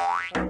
Bye.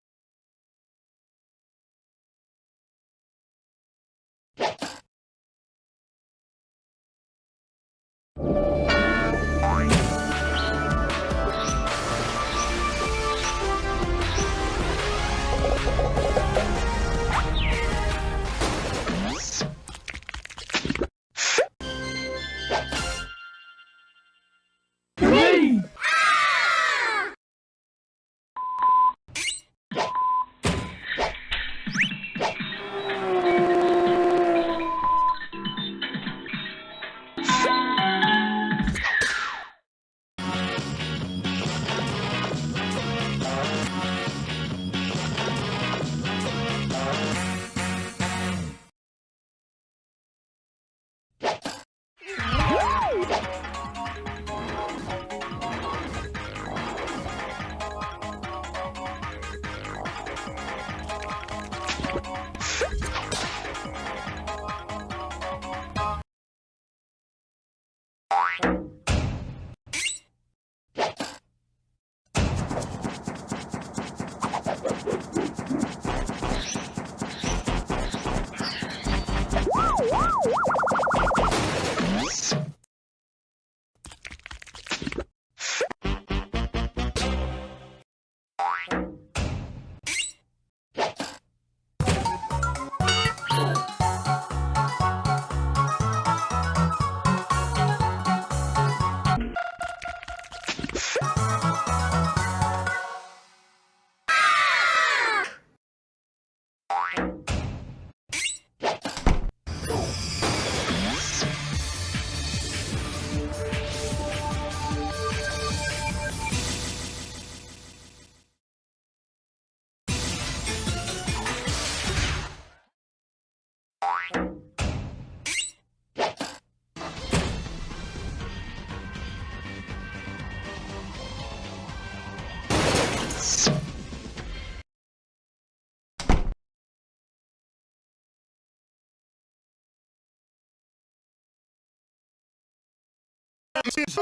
是。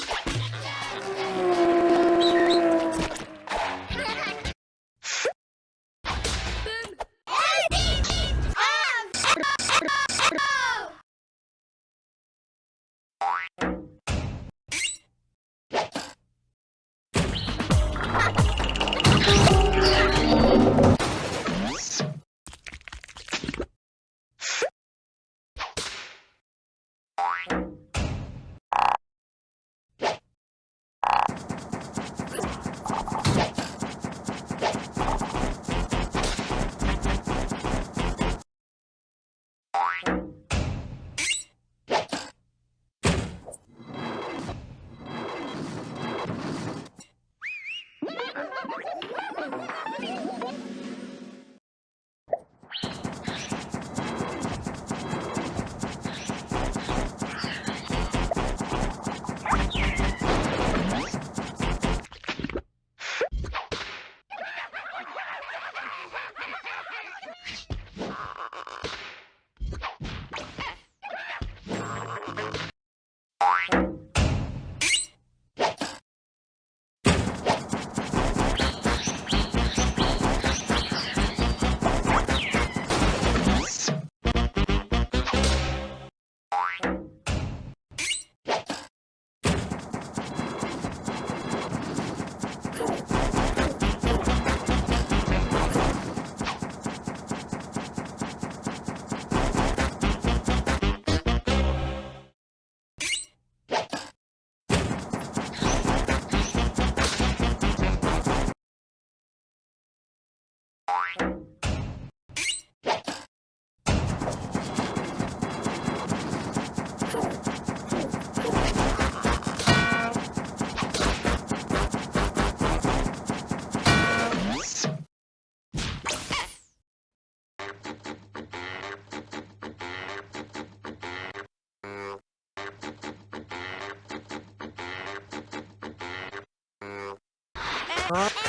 Huh?